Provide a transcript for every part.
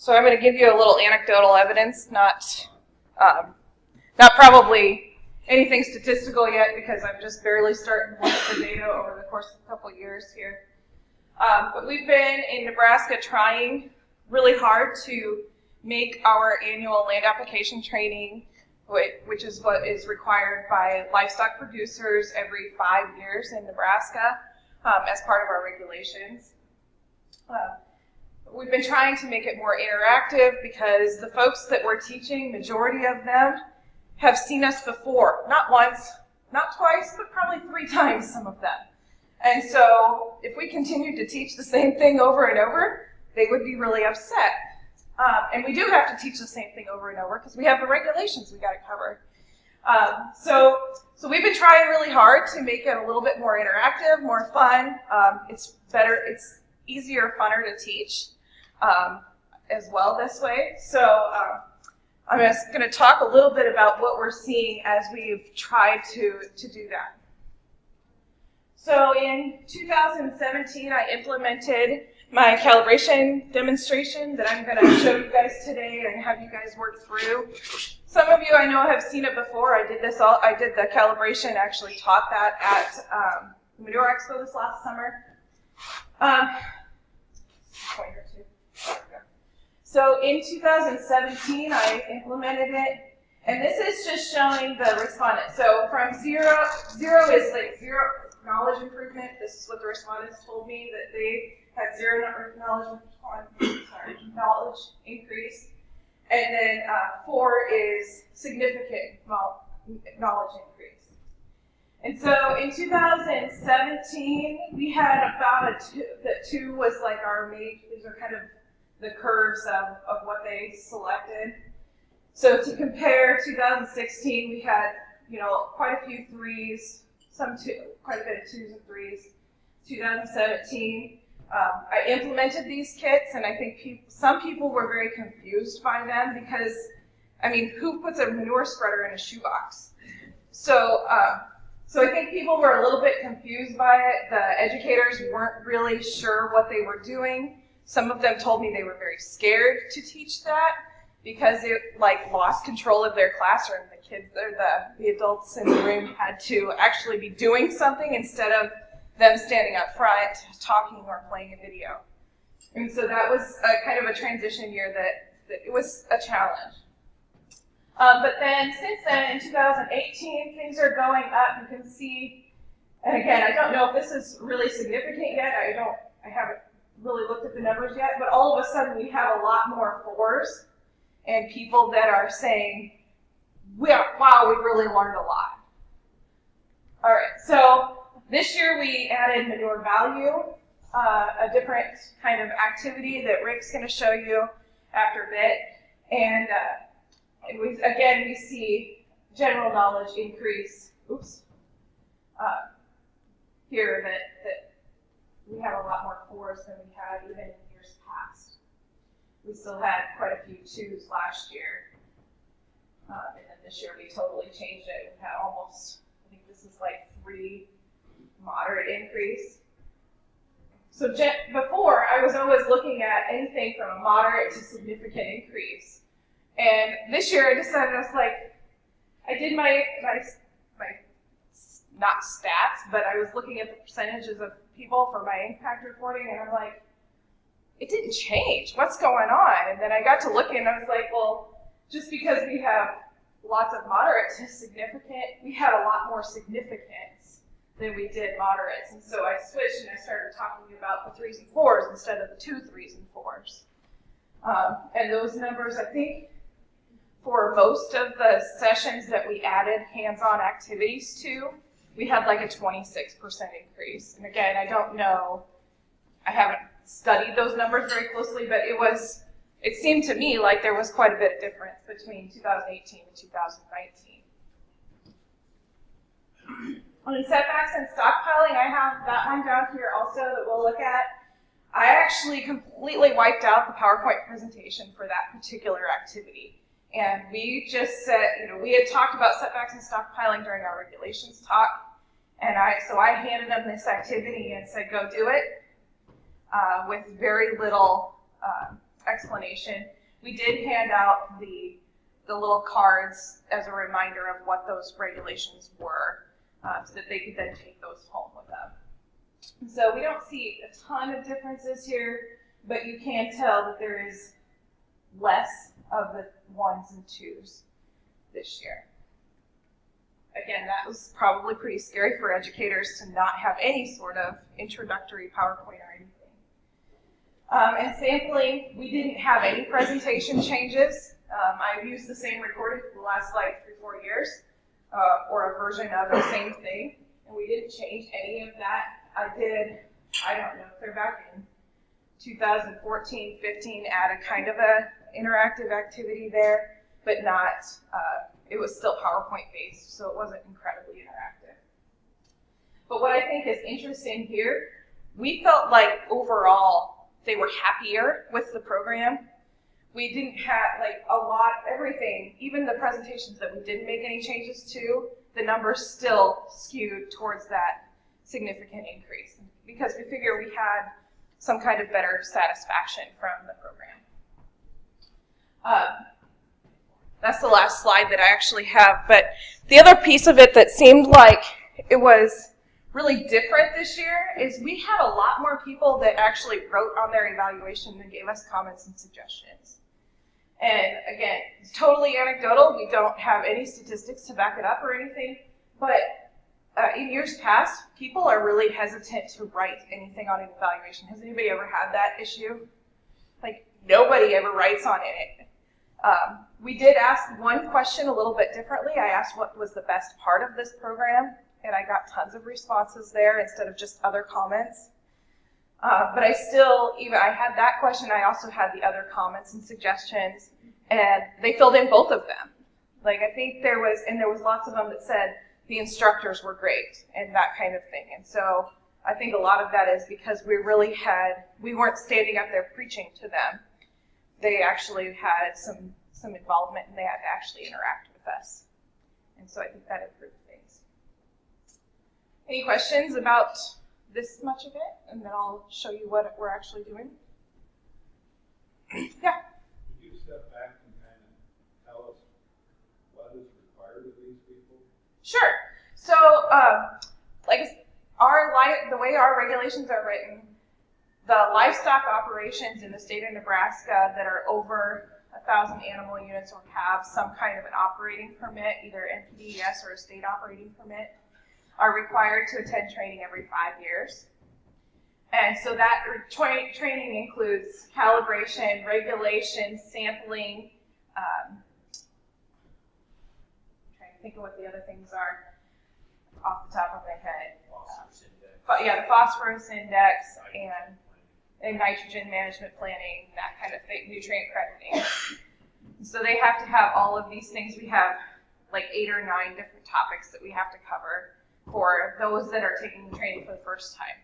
So I'm going to give you a little anecdotal evidence, not, um, not probably anything statistical yet because I'm just barely starting to look at the data over the course of a couple years here. Um, but we've been in Nebraska trying really hard to make our annual land application training, which is what is required by livestock producers every five years in Nebraska um, as part of our regulations. Uh, we've been trying to make it more interactive because the folks that we're teaching, majority of them, have seen us before. Not once, not twice, but probably three times, some of them. And so if we continued to teach the same thing over and over, they would be really upset. Um, and we do have to teach the same thing over and over because we have the regulations we got to cover. Um, so, so we've been trying really hard to make it a little bit more interactive, more fun. Um, it's better, it's easier, funner to teach um, as well this way. So um, I'm just going to talk a little bit about what we're seeing as we've tried to, to do that. So in 2017, I implemented my calibration demonstration that I'm going to show you guys today and have you guys work through. Some of you I know have seen it before. I did this all. I did the calibration. Actually taught that at um, Manure Expo this last summer. Um, so in 2017, I implemented it, and this is just showing the respondents. So from zero, zero is like zero knowledge improvement. This is what the respondents told me that they had zero knowledge, sorry, knowledge increase. And then uh, four is significant knowledge increase. And so in 2017, we had about a two, that two was like our main, these are kind of the curves of, of what they selected. So to compare 2016, we had, you know, quite a few threes, some two, quite a bit of twos and threes. 2017, um, I implemented these kits, and I think pe some people were very confused by them because, I mean, who puts a manure spreader in a shoebox? So, uh, so I think people were a little bit confused by it. The educators weren't really sure what they were doing. Some of them told me they were very scared to teach that because it like lost control of their classroom. The kids or the, the adults in the room had to actually be doing something instead of them standing up front, talking or playing a video. And so that was a kind of a transition year that, that it was a challenge. Um, but then since then, in 2018, things are going up. You can see, and again, I don't know if this is really significant yet. I don't, I haven't really looked at the numbers yet, but all of a sudden we have a lot more fours and people that are saying, wow, we really learned a lot. All right, so this year we added manure value, uh, a different kind of activity that Rick's going to show you after a bit. And uh, we, again, we see general knowledge increase. Oops. Uh, here that, that we have a lot more fours than we had even in years past. We still had quite a few twos last year. Uh, and then this year we totally changed it. We had almost, I think this is like three moderate increase. So before, I was always looking at anything from a moderate to significant increase. And this year I decided, I was like, I did my, my, my not stats, but I was looking at the percentages of people for my impact reporting, and I'm like, it didn't change. What's going on? And then I got to looking, and I was like, well, just because we have lots of moderate to significant, we had a lot more significance than we did moderates. And so I switched and I started talking about the threes and fours instead of the two threes and fours. Um, and those numbers, I think, for most of the sessions that we added hands-on activities to, we had like a 26% increase. And again, I don't know, I haven't studied those numbers very closely, but it was, it seemed to me like there was quite a bit of difference between 2018 and 2019. On the setbacks and stockpiling, I have that one down here also that we'll look at. I actually completely wiped out the PowerPoint presentation for that particular activity. And we just said, you know, we had talked about setbacks and stockpiling during our regulations talk. And I, so I handed them this activity and said, go do it uh, with very little uh, explanation. We did hand out the the little cards as a reminder of what those regulations were, uh, so that they could then take those home with them. So we don't see a ton of differences here, but you can tell that there is less of the ones and twos this year. Again, that was probably pretty scary for educators to not have any sort of introductory PowerPoint or anything. Um, and sampling, we didn't have any presentation changes. Um, I've used the same recording for the last like three, four years, uh, or a version of the same thing, and we didn't change any of that. I did, I don't know, if they're back in 2014, 15, add a kind of a interactive activity there, but not, uh, it was still PowerPoint based, so it wasn't incredibly interactive. But what I think is interesting here, we felt like overall they were happier with the program. We didn't have like a lot, everything, even the presentations that we didn't make any changes to, the numbers still skewed towards that significant increase because we figure we had some kind of better satisfaction from the program. Um, that's the last slide that I actually have. But the other piece of it that seemed like it was really different this year is we had a lot more people that actually wrote on their evaluation and gave us comments and suggestions. And again, it's totally anecdotal. We don't have any statistics to back it up or anything. But uh, in years past, people are really hesitant to write anything on an evaluation. Has anybody ever had that issue? Like, nobody ever writes on it. Um, we did ask one question a little bit differently. I asked what was the best part of this program, and I got tons of responses there instead of just other comments. Uh, but I still, even I had that question. I also had the other comments and suggestions, and they filled in both of them. Like I think there was, and there was lots of them that said the instructors were great and that kind of thing. And so I think a lot of that is because we really had, we weren't standing up there preaching to them. They actually had some some involvement and they had to actually interact with us. And so I think that improved things. Any questions about this much of it? And then I'll show you what we're actually doing. yeah. Could you step back and kind of tell us what is required of these people? Sure. So, um, like our li- the way our regulations are written, the livestock operations in the state of Nebraska that are over a thousand animal units or have some kind of an operating permit, either NPDES or a state operating permit, are required to attend training every five years. And so that tra- training includes calibration, regulation, sampling. Um, I'm trying to think of what the other things are off the top of my head. Uh, yeah, the phosphorus index and and nitrogen management planning, that kind of thing, nutrient crediting. so they have to have all of these things. We have like eight or nine different topics that we have to cover for those that are taking the training for the first time.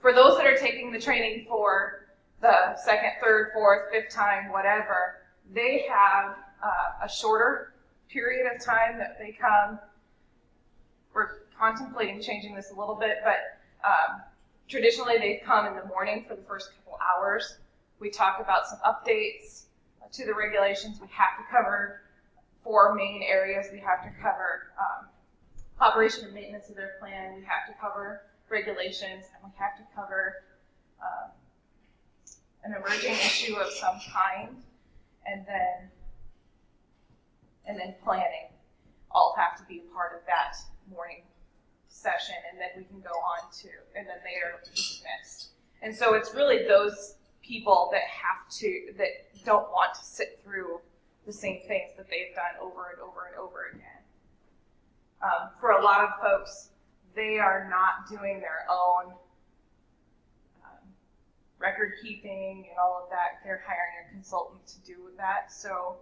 For those that are taking the training for the second, third, fourth, fifth time, whatever, they have uh, a shorter period of time that they come. We're contemplating changing this a little bit, but um, Traditionally, they've come in the morning for the first couple hours. We talk about some updates to the regulations. We have to cover four main areas. We have to cover um, operation and maintenance of their plan. We have to cover regulations, and we have to cover um, an emerging issue of some kind, and then and then planning all have to be a part of that morning session and then we can go on to, and then they are dismissed. And so it's really those people that have to, that don't want to sit through the same things that they've done over and over and over again. Um, for a lot of folks, they are not doing their own um, record keeping and all of that. They're hiring a consultant to do that. So,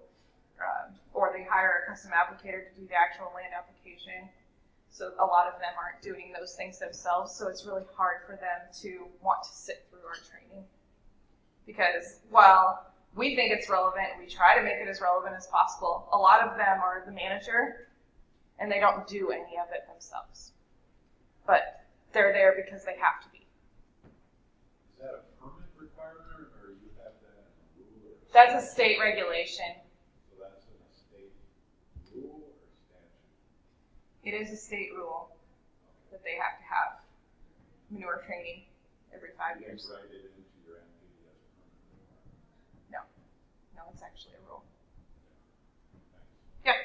um, or they hire a custom applicator to do the actual land application. So a lot of them aren't doing those things themselves, so it's really hard for them to want to sit through our training. Because while we think it's relevant, we try to make it as relevant as possible, a lot of them are the manager and they don't do any of it themselves. But they're there because they have to be. Is that a permit requirement or you have that rule That's a state regulation. So that's in a state rule or statute? It is a state rule that they have to have manure training every five years. write it into your NPDS permit. No, no, it's actually a rule. Yeah.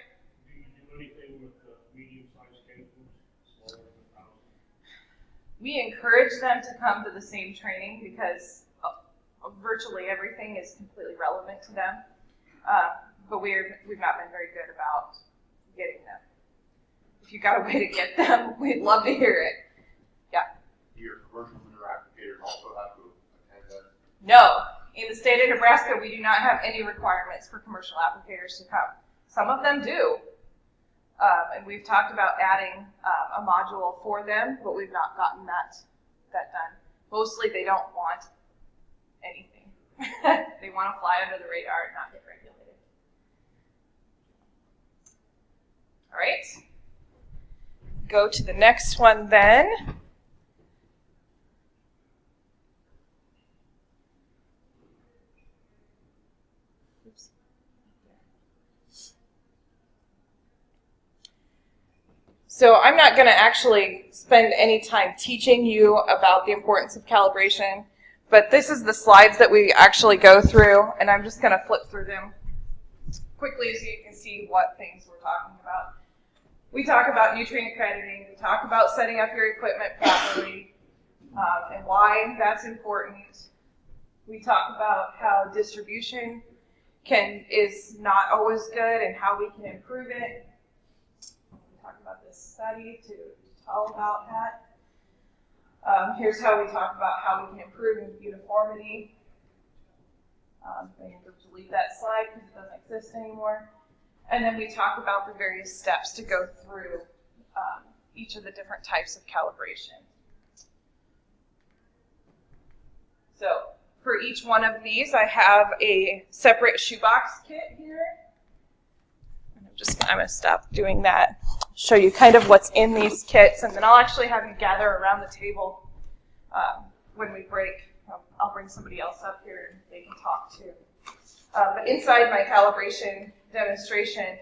Do you do anything with the medium-sized campers, smaller than a thousand? We encourage them to come to the same training because uh, virtually everything is completely relevant to them. Uh, but we're, we've not been very good about getting them. If you got a way to get them, we'd love to hear it. Yeah. Your commercial applicators also have to attend that? No, in the state of Nebraska, we do not have any requirements for commercial applicators to come. Some of them do. Um, and we've talked about adding um, a module for them, but we've not gotten that, that done. Mostly they don't want anything. they want to fly under the radar and not get regulated. All right. Go to the next one then. So I'm not going to actually spend any time teaching you about the importance of calibration, but this is the slides that we actually go through, and I'm just going to flip through them quickly so you can see what things we're talking about. We talk about nutrient accrediting, we talk about setting up your equipment properly, um, and why that's important. We talk about how distribution can is not always good and how we can improve it. We talk about this study to tell about that. Um, here's how we talk about how we can improve uniformity. Um, I need to delete that slide because it doesn't exist anymore. And then we talk about the various steps to go through um, each of the different types of calibration. So for each one of these, I have a separate shoebox kit here. I'm just, I'm gonna stop doing that. Show you kind of what's in these kits, and then I'll actually have you gather around the table um, when we break. I'll bring somebody else up here and they can talk too. Uh, but inside my calibration demonstration,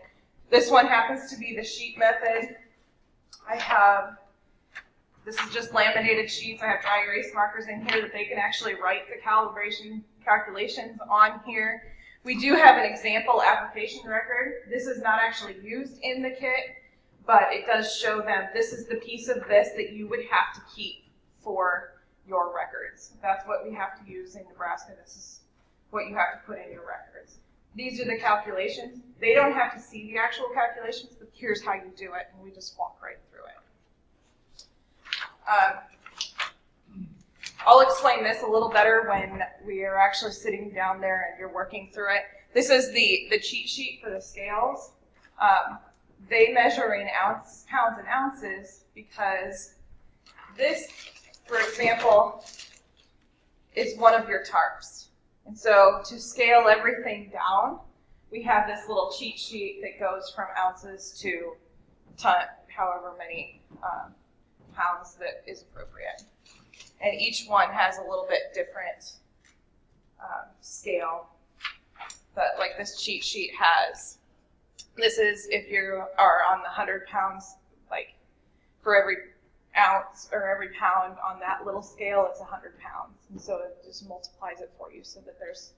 this one happens to be the sheet method. I have this is just laminated sheets. I have dry erase markers in here that they can actually write the calibration calculations on here. We do have an example application record. This is not actually used in the kit, but it does show them this is the piece of this that you would have to keep for your records. That's what we have to use in Nebraska. This is what you have to put in your records. These are the calculations. They don't have to see the actual calculations, but here's how you do it, and we just walk right through it. Um, I'll explain this a little better when we are actually sitting down there and you're working through it. This is the, the cheat sheet for the scales. Um, they measure in ounce, pounds and ounces because this, for example, is one of your tarps. And so to scale everything down, we have this little cheat sheet that goes from ounces to ton, however many um, pounds that is appropriate. And each one has a little bit different um, scale that like this cheat sheet has. This is if you are on the 100 pounds, like for every ounce or every pound on that little scale, it's 100 pounds. And so it just multiplies it for you so that there's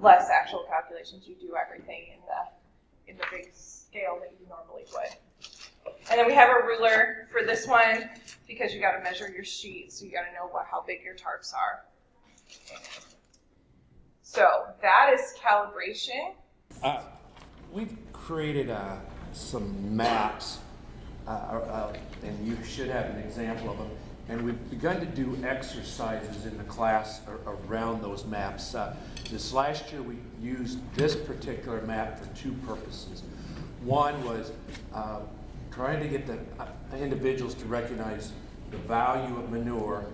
less actual calculations. You do everything in the in the big scale that you normally would. And then we have a ruler for this one because you got to measure your sheet, so you got to know what how big your tarps are. So that is calibration. Uh, We've created uh, some maps, uh, uh, and you should have an example of them. And we've begun to do exercises in the class ar- around those maps. Uh, This last year, we used this particular map for two purposes. One was uh, trying to get the uh, individuals to recognize the value of manure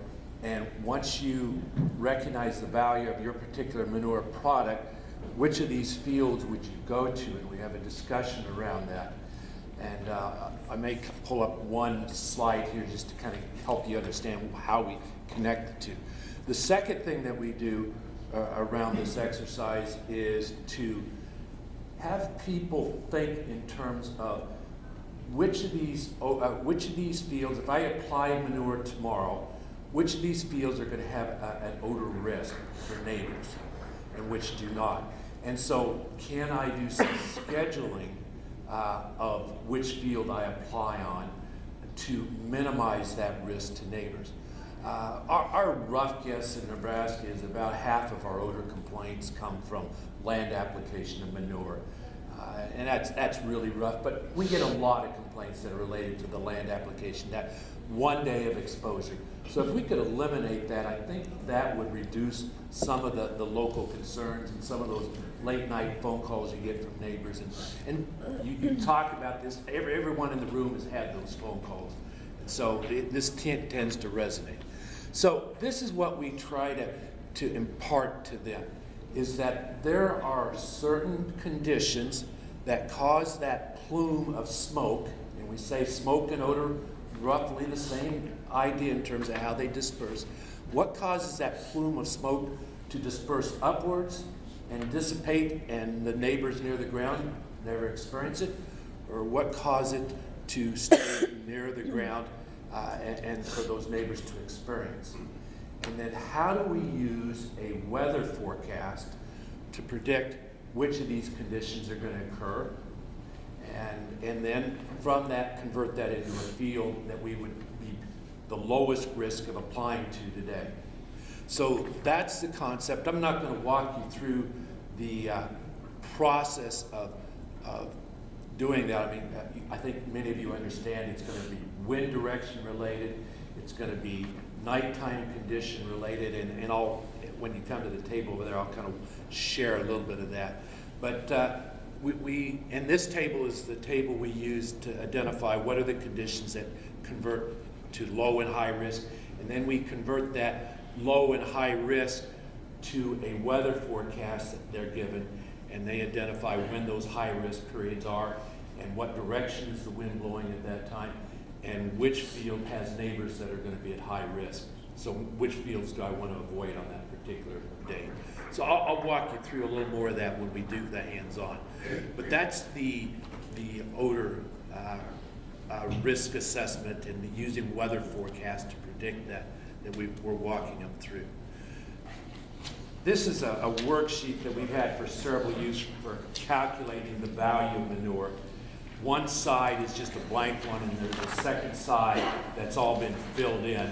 and once you recognize the value of your particular manure product, which of these fields would you go to? And we have a discussion around that. And uh, I may pull up one slide here just to kind of help you understand how we connect the two. The second thing that we do uh, around this exercise is to have people think in terms of which of these, oh, uh, which of these fields, if I apply manure tomorrow, which of these fields are going to have a, an odor risk for neighbors and which do not? And so, can I do some scheduling uh, of which field I apply on to minimize that risk to neighbors? Uh, our, our rough guess in Nebraska is about half of our odor complaints come from land application of manure. Uh, and that's, that's really rough, but we get a lot of complaints that are related to the land application, that one day of exposure. So if we could eliminate that, I think that would reduce some of the, the local concerns and some of those late night phone calls you get from neighbors. And, and you, you talk about this, every, everyone in the room has had those phone calls. And so it, this ten- tends to resonate. So this is what we try to, to impart to them, is that there are certain conditions that cause that plume of smoke, and we say smoke and odor, roughly the same idea in terms of how they disperse. What causes that plume of smoke to disperse upwards and dissipate and the neighbors near the ground never experience it? Or what causes it to stay near the ground uh, and, and for those neighbors to experience? And then how do we use a weather forecast to predict which of these conditions are going to occur? And, and then from that, convert that into a field that we would be the lowest risk of applying to today. So that's the concept. I'm not going to walk you through the uh, process of, of doing that. I mean, uh, I think many of you understand it's going to be wind direction related, it's going to be nighttime condition related, and, and I'll, when you come to the table over there, I'll kind of share a little bit of that. But uh, we, we, and this table is the table we use to identify what are the conditions that convert to low and high risk, and then we convert that low and high risk to a weather forecast that they're given, and they identify when those high risk periods are and what direction is the wind blowing at that time, and which field has neighbors that are going to be at high risk. So which fields do I want to avoid on that particular day? So I'll, I'll walk you through a little more of that when we do the hands-on. But that's the, the odor uh, uh, risk assessment and using weather forecast to predict that, that we, we're walking them through. This is a, a worksheet that we've had for several use for calculating the value of manure. One side is just a blank one, and there's a second side that's all been filled in.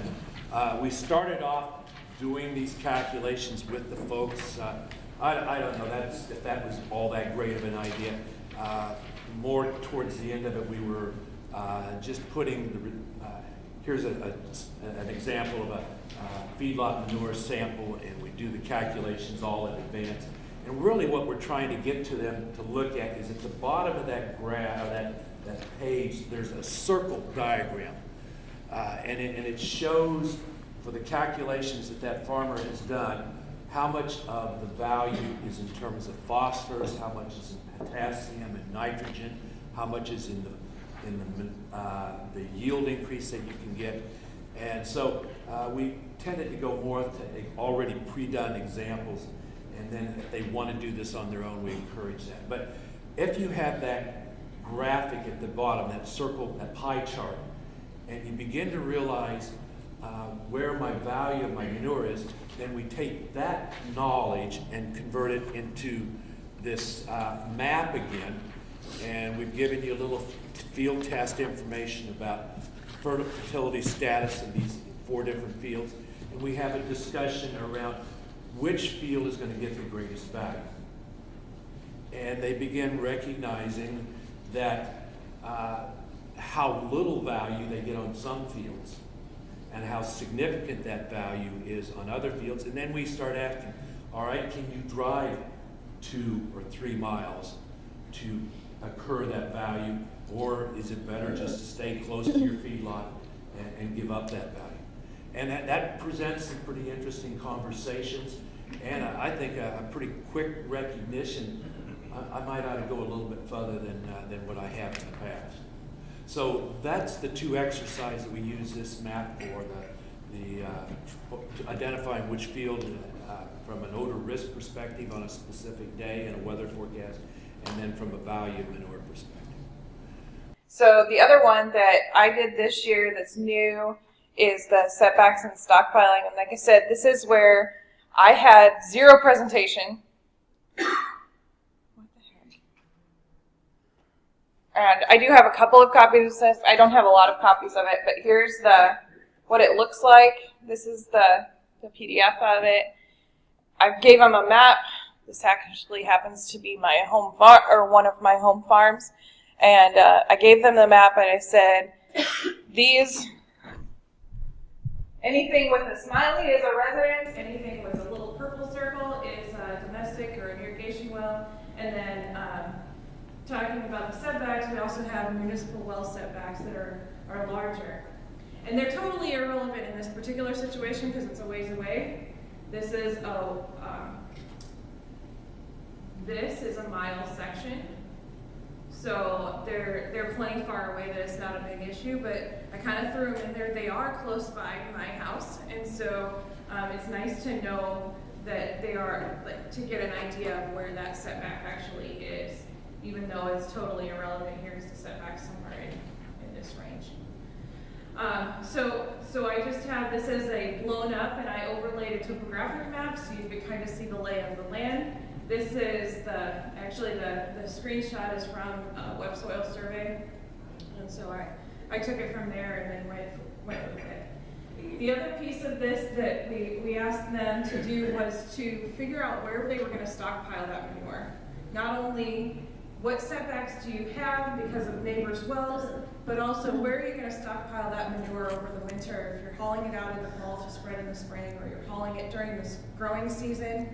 Uh, we started off doing these calculations with the folks. Uh, I, I, don't know that's, if that was all that great of an idea. Uh, more towards the end of it, we were uh, just putting the, here's a, a, an example of a uh, feedlot manure sample, and we do the calculations all in advance. And really what we're trying to get to them to look at is at the bottom of that graph, that, that page, there's a circle diagram. Uh, and, it, and it shows for the calculations that that farmer has done, how much of the value is in terms of phosphorus, how much is in potassium and nitrogen, how much is in the in the, uh, the yield increase that you can get. And so uh, we tended to go more to already pre-done examples and then if they want to do this on their own, we encourage that. But if you have that graphic at the bottom, that circle, that pie chart, and you begin to realize uh, where my value of my manure is, then we take that knowledge and convert it into this uh, map again. And we've given you a little field test information about fertility status in these four different fields. And we have a discussion around which field is going to get the greatest value. And they begin recognizing that uh, how little value they get on some fields and how significant that value is on other fields. And then we start asking, all right, can you drive two or three miles to occur that value? Or is it better just to stay close to your feedlot and, and give up that value? And that, that presents some pretty interesting conversations and I, I think a, a, pretty quick recognition. I, I, might ought to go a little bit further than, uh, than what I have in the past. So that's the two exercises that we use this map for, the, the, uh, identifying which field, uh, from an odor risk perspective on a specific day and a weather forecast, and then from a value manure perspective. So the other one that I did this year that's new is the setbacks and stockpiling. And like I said, this is where I had zero presentation. And I do have a couple of copies of this. I don't have a lot of copies of it, but here's the what it looks like. This is the, the PDF of it. I gave them a map. This actually happens to be my home farm or one of my home farms. And uh, I gave them the map and I said, these, anything with a smiley is a residence, anything with a little purple circle is a domestic or an irrigation well. And then um, talking about the setbacks, we also have municipal well setbacks that are, are larger. And they're totally irrelevant in this particular situation because it's a ways away. This is a, um, this is a mile section. So they're, they're plenty far away that it's not a big issue, but I kind of threw them in there. They are close by my house, and so um, it's nice to know that they are, like, to get an idea of where that setback actually is, even though it's totally irrelevant. Here's the setback somewhere in, in this range. Um, so, so I just have this as a blown up and I overlaid a topographic map so you could kind of see the lay of the land. This is the, actually the, the screenshot is from a web soil survey. And so I, I took it from there and then went, went with it. The other piece of this that we, we asked them to do was to figure out where they were going to stockpile that manure. Not only what setbacks do you have because of neighbors' wells, but also where are you going to stockpile that manure over the winter? If you're hauling it out in the fall to spread in the spring, or you're hauling it during the growing season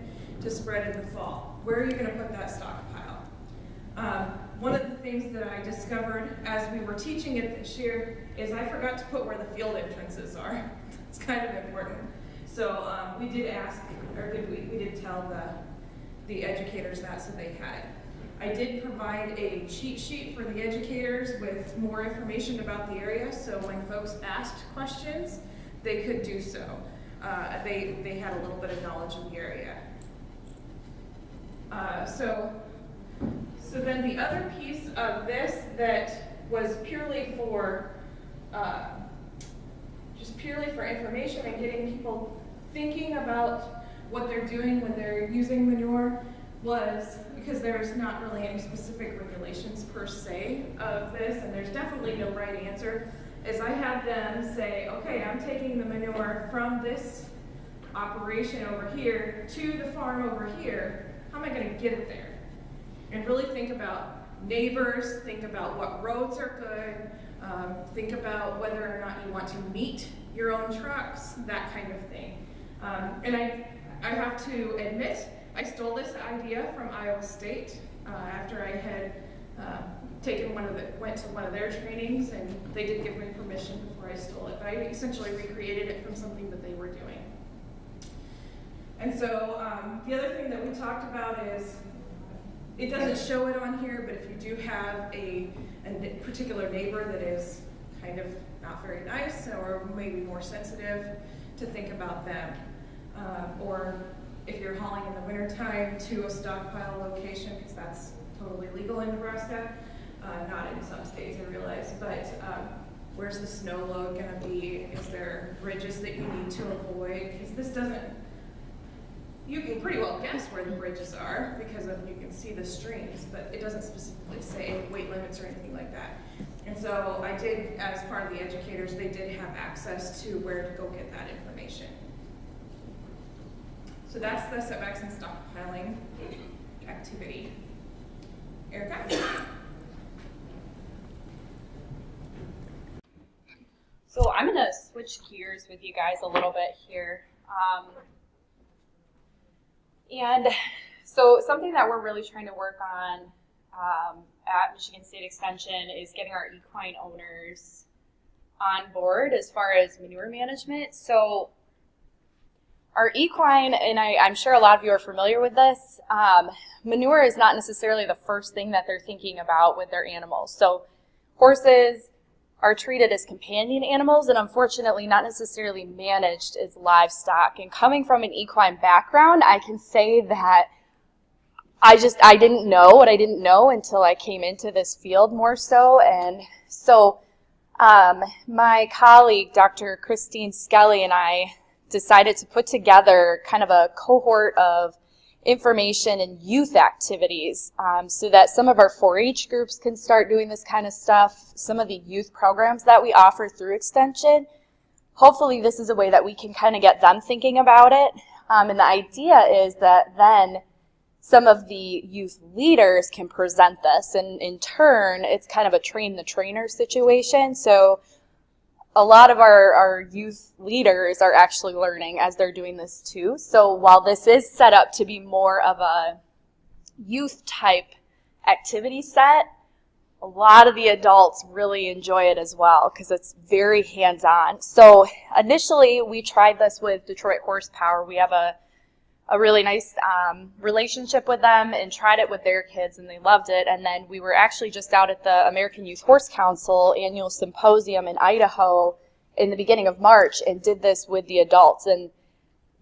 to spread in the fall, where are you going to put that stockpile? Um, one of the things that I discovered as we were teaching it this year is I forgot to put where the field entrances are. it's kind of important. So um, we did ask, or did we, we did tell the, the educators that so they had. I did provide a cheat sheet for the educators with more information about the area, so when folks asked questions, they could do so. Uh, they, they had a little bit of knowledge of the area. Uh, so, so then the other piece of this that was purely for, uh, just purely for information and getting people thinking about what they're doing when they're using manure was because there's not really any specific regulations per se of this, and there's definitely no right answer, is I have them say, okay, I'm taking the manure from this operation over here to the farm over here. How am I going to get it there? And really think about neighbors, think about what roads are good, um, think about whether or not you want to meet your own trucks, that kind of thing. Um, and I, I have to admit, I stole this idea from Iowa State uh, after I had uh, taken one of the, went to one of their trainings and they did give me permission before I stole it, but I essentially recreated it from something that they were doing. And so um, the other thing that we talked about is, it doesn't show it on here, but if you do have a, a particular neighbor that is kind of not very nice or maybe more sensitive, to think about them. Um, or if you're hauling in the wintertime to a stockpile location, because that's totally legal in Nebraska, uh, not in some states, I realize, but um, where's the snow load going to be? Is there bridges that you need to avoid? Because this doesn't, you can pretty well guess where the bridges are because of you can see the streams, but it doesn't specifically say weight limits or anything like that. And so I did, as part of the educators, they did have access to where to go get that information. So that's the setbacks and stockpiling activity. Erica? So I'm gonna switch gears with you guys a little bit here. Um, and so something that we're really trying to work on um, at Michigan State Extension is getting our equine owners on board as far as manure management. So our equine, and I, am sure a lot of you are familiar with this, um, manure is not necessarily the first thing that they're thinking about with their animals. So horses, are treated as companion animals and unfortunately not necessarily managed as livestock. And coming from an equine background, I can say that I just, I didn't know what I didn't know until I came into this field more so. And so um, my colleague, Dr. Christine Skelly, and I decided to put together kind of a cohort of information and youth activities um, so that some of our 4-H groups can start doing this kind of stuff, some of the youth programs that we offer through Extension. Hopefully this is a way that we can kind of get them thinking about it. Um, and the idea is that then some of the youth leaders can present this and in turn it's kind of a train the trainer situation. So a lot of our, our youth leaders are actually learning as they're doing this too. So while this is set up to be more of a youth type activity set, a lot of the adults really enjoy it as well because it's very hands-on. So initially we tried this with Detroit Horsepower. We have a a really nice um, relationship with them and tried it with their kids and they loved it. And then we were actually just out at the American Youth Horse Council annual symposium in Idaho in the beginning of March and did this with the adults. And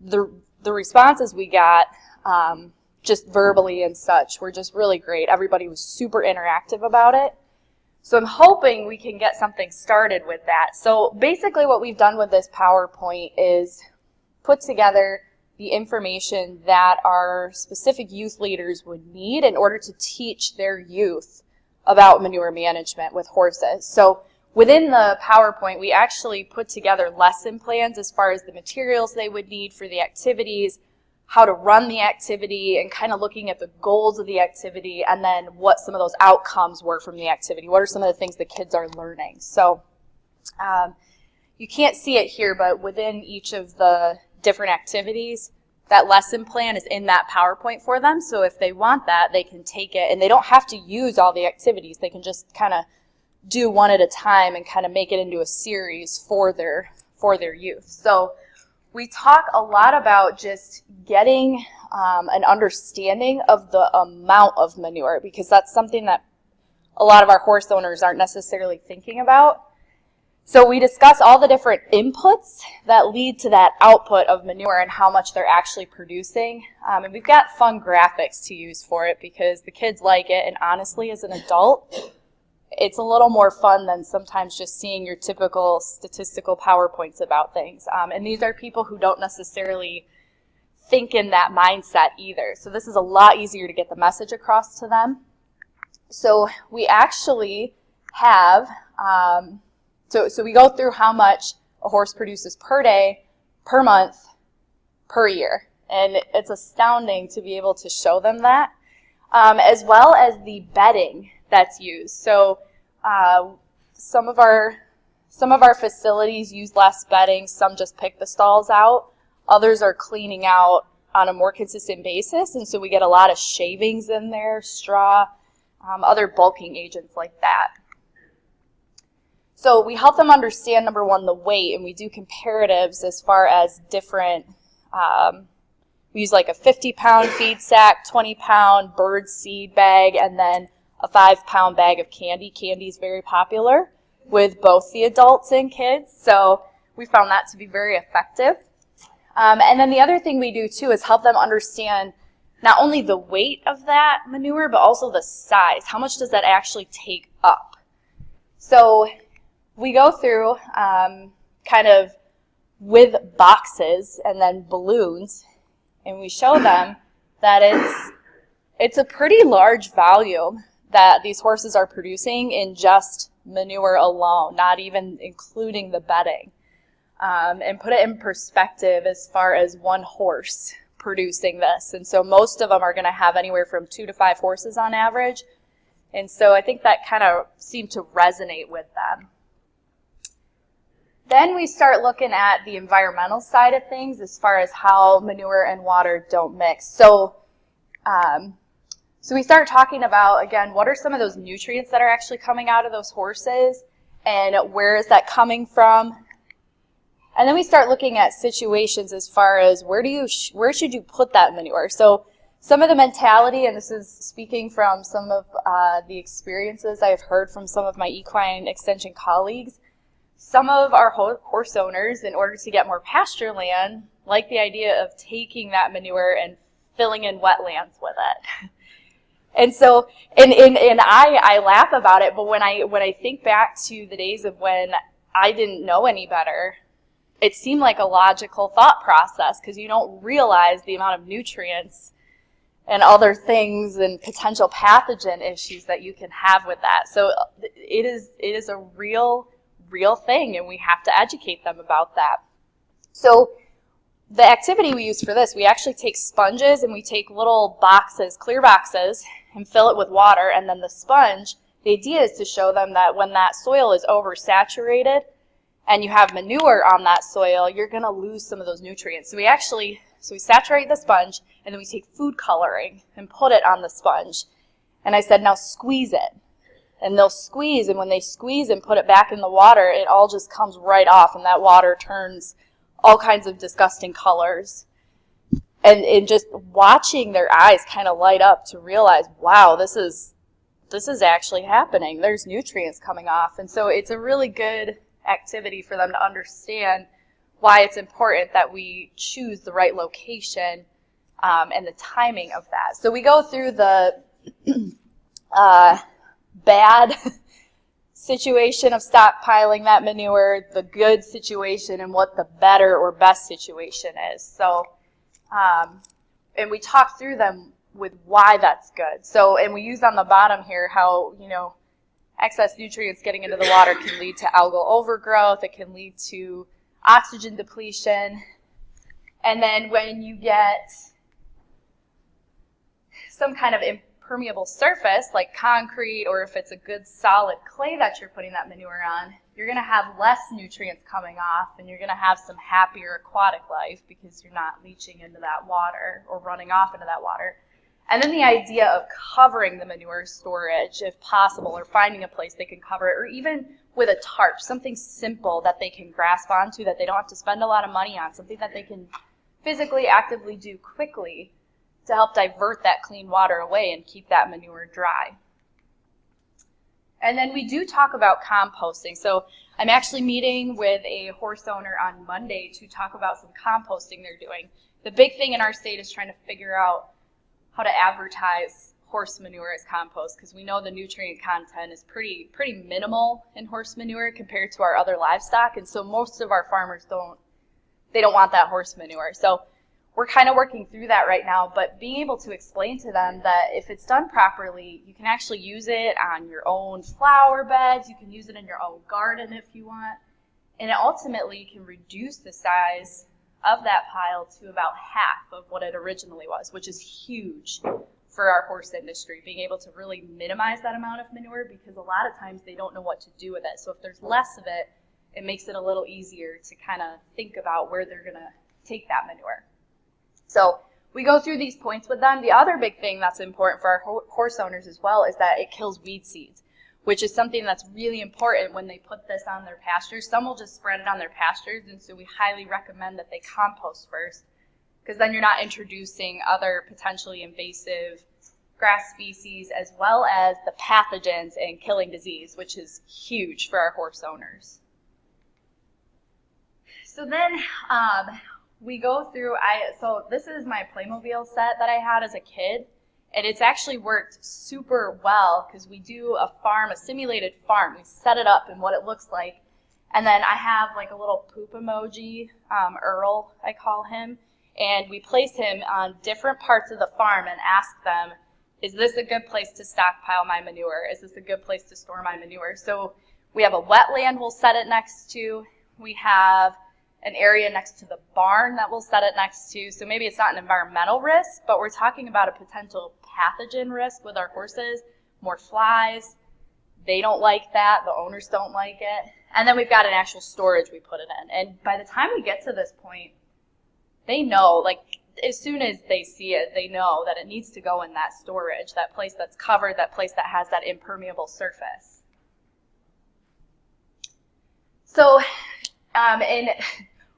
the, the responses we got um, just verbally and such were just really great. Everybody was super interactive about it. So I'm hoping we can get something started with that. So basically what we've done with this PowerPoint is put together the information that our specific youth leaders would need in order to teach their youth about manure management with horses. So within the PowerPoint, we actually put together lesson plans as far as the materials they would need for the activities, how to run the activity, and kind of looking at the goals of the activity, and then what some of those outcomes were from the activity. What are some of the things the kids are learning? So um, you can't see it here, but within each of the different activities. That lesson plan is in that PowerPoint for them. So if they want that, they can take it and they don't have to use all the activities. They can just kind of do one at a time and kind of make it into a series for their, for their youth. So we talk a lot about just getting um, an understanding of the amount of manure because that's something that a lot of our horse owners aren't necessarily thinking about. So we discuss all the different inputs that lead to that output of manure and how much they're actually producing. Um, and we've got fun graphics to use for it because the kids like it. And honestly, as an adult, it's a little more fun than sometimes just seeing your typical statistical PowerPoints about things. Um, and these are people who don't necessarily think in that mindset either. So this is a lot easier to get the message across to them. So we actually have um, so, so we go through how much a horse produces per day, per month, per year. And it's astounding to be able to show them that, um, as well as the bedding that's used. So uh, some of our some of our facilities use less bedding. Some just pick the stalls out. Others are cleaning out on a more consistent basis, and so we get a lot of shavings in there, straw, um, other bulking agents like that. So we help them understand, number one, the weight, and we do comparatives as far as different, um, we use like a 50 pound feed sack, 20 pound bird seed bag, and then a five pound bag of candy. Candy is very popular with both the adults and kids, so we found that to be very effective. Um, and then the other thing we do too is help them understand not only the weight of that manure, but also the size. How much does that actually take up? So we go through um, kind of with boxes and then balloons, and we show them that it's it's a pretty large volume that these horses are producing in just manure alone, not even including the bedding. Um, and put it in perspective as far as one horse producing this. And so most of them are going to have anywhere from two to five horses on average. And so I think that kind of seemed to resonate with them. Then we start looking at the environmental side of things as far as how manure and water don't mix. So, um, so we start talking about, again, what are some of those nutrients that are actually coming out of those horses and where is that coming from? And then we start looking at situations as far as where do you, where should you put that manure? So some of the mentality, and this is speaking from some of uh, the experiences I've heard from some of my equine extension colleagues, some of our ho- horse owners, in order to get more pasture land, like the idea of taking that manure and filling in wetlands with it. and so, and, and, and I, I laugh about it, but when I, when I think back to the days of when I didn't know any better, it seemed like a logical thought process because you don't realize the amount of nutrients and other things and potential pathogen issues that you can have with that. So it is it is a real real thing and we have to educate them about that. So the activity we use for this, we actually take sponges and we take little boxes, clear boxes, and fill it with water and then the sponge, the idea is to show them that when that soil is oversaturated and you have manure on that soil, you're going to lose some of those nutrients. So we actually so we saturate the sponge, and then we take food coloring and put it on the sponge. And I said, now squeeze it. And they'll squeeze, and when they squeeze and put it back in the water, it all just comes right off, and that water turns all kinds of disgusting colors. And, and just watching their eyes kind of light up to realize, wow, this is this is actually happening. There's nutrients coming off. And so it's a really good activity for them to understand why it's important that we choose the right location um, and the timing of that. So we go through the uh, bad situation of stockpiling that manure, the good situation, and what the better or best situation is. So, um, and we talk through them with why that's good. So, and we use on the bottom here how, you know, excess nutrients getting into the water can lead to algal overgrowth. It can lead to oxygen depletion. And then when you get some kind of impermeable surface like concrete or if it's a good solid clay that you're putting that manure on, you're going to have less nutrients coming off and you're going to have some happier aquatic life because you're not leaching into that water or running off into that water. And then the idea of covering the manure storage if possible or finding a place they can cover it or even with a tarp, something simple that they can grasp onto that they don't have to spend a lot of money on, something that they can physically actively do quickly to help divert that clean water away and keep that manure dry. And then we do talk about composting. So I'm actually meeting with a horse owner on Monday to talk about some composting they're doing. The big thing in our state is trying to figure out how to advertise horse manure as compost because we know the nutrient content is pretty pretty minimal in horse manure compared to our other livestock and so most of our farmers don't they don't want that horse manure so we're kind of working through that right now but being able to explain to them that if it's done properly you can actually use it on your own flower beds you can use it in your own garden if you want and ultimately can reduce the size of that pile to about half of what it originally was which is huge for our horse industry, being able to really minimize that amount of manure because a lot of times they don't know what to do with it. So if there's less of it, it makes it a little easier to kind of think about where they're going to take that manure. So we go through these points with them. The other big thing that's important for our ho- horse owners as well is that it kills weed seeds, which is something that's really important when they put this on their pastures. Some will just spread it on their pastures, and so we highly recommend that they compost first because then you're not introducing other potentially invasive grass species as well as the pathogens and killing disease, which is huge for our horse owners. So then um, we go through, I so this is my Playmobil set that I had as a kid, and it's actually worked super well because we do a farm, a simulated farm. We set it up and what it looks like, and then I have like a little poop emoji, um, Earl, I call him, and we place him on different parts of the farm and ask them, is this a good place to stockpile my manure? Is this a good place to store my manure? So we have a wetland we'll set it next to. We have an area next to the barn that we'll set it next to. So maybe it's not an environmental risk, but we're talking about a potential pathogen risk with our horses, more flies. They don't like that. The owners don't like it. And then we've got an actual storage we put it in. And by the time we get to this point, they know, like, as soon as they see it, they know that it needs to go in that storage, that place that's covered, that place that has that impermeable surface. So, um, and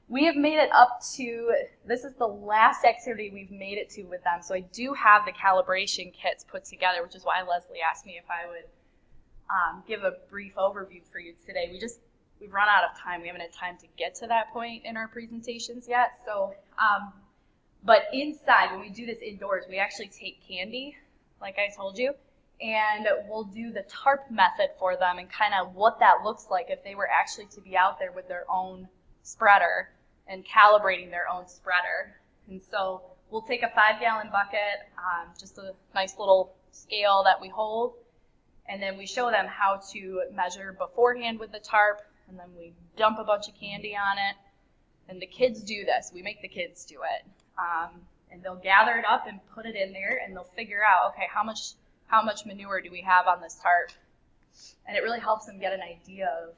we have made it up to, this is the last activity we've made it to with them. So I do have the calibration kits put together, which is why Leslie asked me if I would um, give a brief overview for you today. We just, we've run out of time. We haven't had time to get to that point in our presentations yet. So, um, but inside, when we do this indoors, we actually take candy, like I told you, and we'll do the TARP method for them and kind of what that looks like if they were actually to be out there with their own spreader and calibrating their own spreader. And so we'll take a five gallon bucket, um, just a nice little scale that we hold, and then we show them how to measure beforehand with the tarp, and then we dump a bunch of candy on it. And the kids do this. We make the kids do it. Um, and they'll gather it up and put it in there, and they'll figure out, okay, how much how much manure do we have on this tarp? And it really helps them get an idea of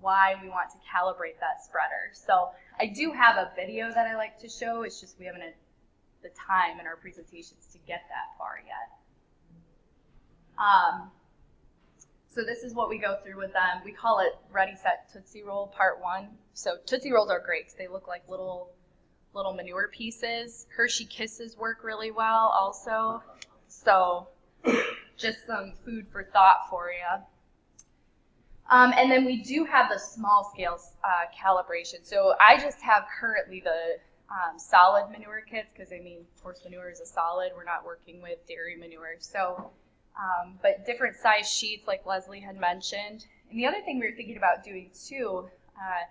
why we want to calibrate that spreader. So I do have a video that I like to show. It's just we haven't had the time in our presentations to get that far yet. Um, so this is what we go through with them. We call it Ready Set Tootsie Roll Part One. So Tootsie Rolls are great because they look like little little manure pieces. Hershey Kisses work really well also. So just some food for thought for you. Um, and then we do have the small scale uh, calibration. So I just have currently the um, solid manure kits because I mean horse manure is a solid. We're not working with dairy manure. So, um, but different size sheets like Leslie had mentioned. And the other thing we were thinking about doing too, uh,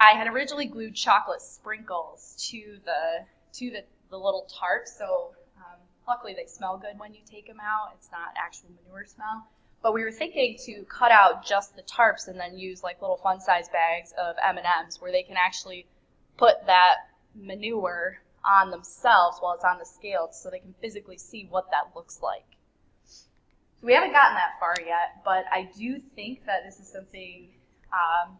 I had originally glued chocolate sprinkles to the to the, the little tarp. So um, luckily they smell good when you take them out. It's not actual manure smell. But we were thinking to cut out just the tarps and then use like little fun size bags of M&Ms where they can actually put that manure on themselves while it's on the scale so they can physically see what that looks like. So we haven't gotten that far yet, but I do think that this is something um,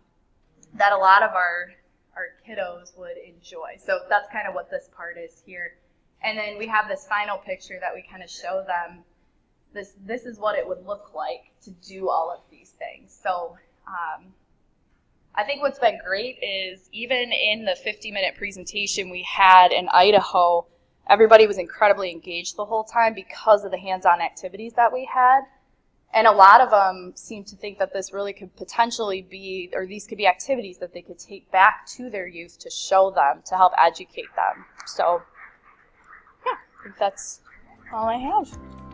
that a lot of our our kiddos would enjoy. So that's kind of what this part is here. And then we have this final picture that we kind of show them this this is what it would look like to do all of these things. So um, I think what's been great is even in the 50 minute presentation we had in Idaho, everybody was incredibly engaged the whole time because of the hands-on activities that we had. And a lot of them seem to think that this really could potentially be, or these could be activities that they could take back to their youth to show them, to help educate them. So, yeah, I think that's all I have.